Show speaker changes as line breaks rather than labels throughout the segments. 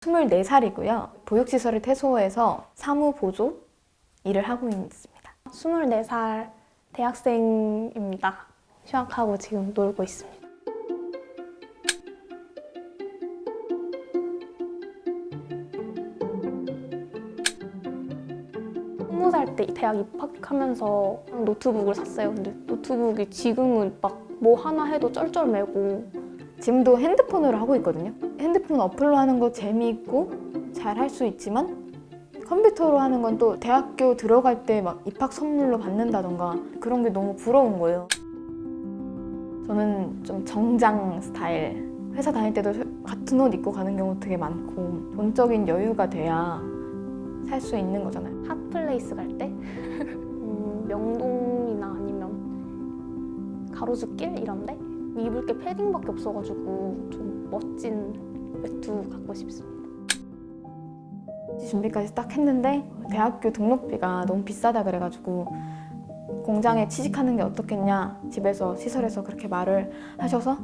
24살이고요. 보육시설의 태소에서 사무보조 일을 하고 있습니다.
24살 대학생입니다. 휴학하고 지금 놀고 있습니다. 스무 살 때 대학 입학하면서 노트북을 샀어요. 근데 노트북이 지금은 막 뭐 하나 해도 쩔쩔매고
지금도 핸드폰으로 하고 있거든요. 핸드폰 어플로 하는 거 재미있고 잘 할 수 있지만 컴퓨터로 하는 건 또 대학교 들어갈 때 막 입학 선물로 받는다던가 그런 게 너무 부러운 거예요. 저는 좀 정장 스타일 회사 다닐 때도 같은 옷 입고 가는 경우 되게 많고 돈적인 여유가 돼야 살 수 있는 거잖아요.
hot place 갈 때 음, 명동이나 아니면 가로수길 이런데 입을 게 패딩밖에 없어가지고 좀 멋진 외투 갖고 싶습니다.
준비까지 딱 했는데 대학교 등록비가 너무 비싸다 그래가지고 공장에 취직하는 게 어떻겠냐 집에서 시설에서 그렇게 말을 하셔서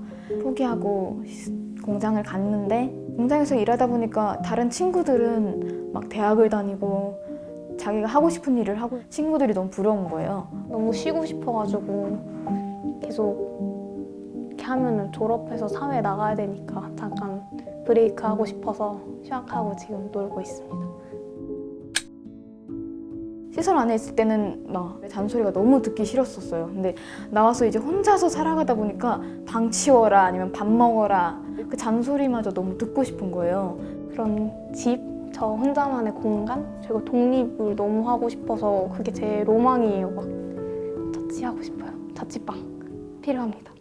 포기하고 시- 공장을 갔는데 공장에서 일하다 보니까 다른 친구들은 막 대학을 다니고 자기가 하고 싶은 일을 하고 친구들이 너무 부러운 거예요.
너무 쉬고 싶어가지고 계속 하면은 졸업해서 사회에 나가야 되니까 잠깐 브레이크 하고 싶어서 휴학하고 지금 놀고 있습니다.
시설 안에 있을 때는 막 잔소리가 너무 듣기 싫었었어요. 근데 나와서 이제 혼자서 살아가다 보니까 방 치워라 아니면 밥 먹어라 그 잔소리마저 너무 듣고 싶은 거예요.
그런 집, 저 혼자만의 공간, 그리고 독립을 너무 하고 싶어서 그게 제 로망이에요. 막 자취하고 싶어요. 자취방 필요합니다.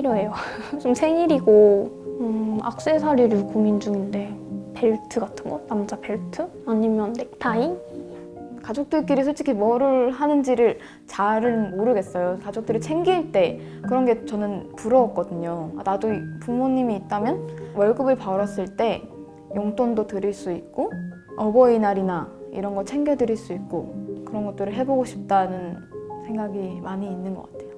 필요해요. 좀 생일이고 음, 악세사리를 고민 중인데 벨트 같은 거? 남자 벨트? 아니면 넥타이?
가족들끼리 솔직히 뭐를 하는지를 잘은 모르겠어요. 가족들이 챙길 때 그런 게 저는 부러웠거든요. 아, 나도 부모님이 있다면 월급을 벌었을 때 용돈도 드릴 수 있고 어버이날이나 이런 거 챙겨드릴 수 있고 그런 것들을 해보고 싶다는 생각이 많이 있는 것 같아요.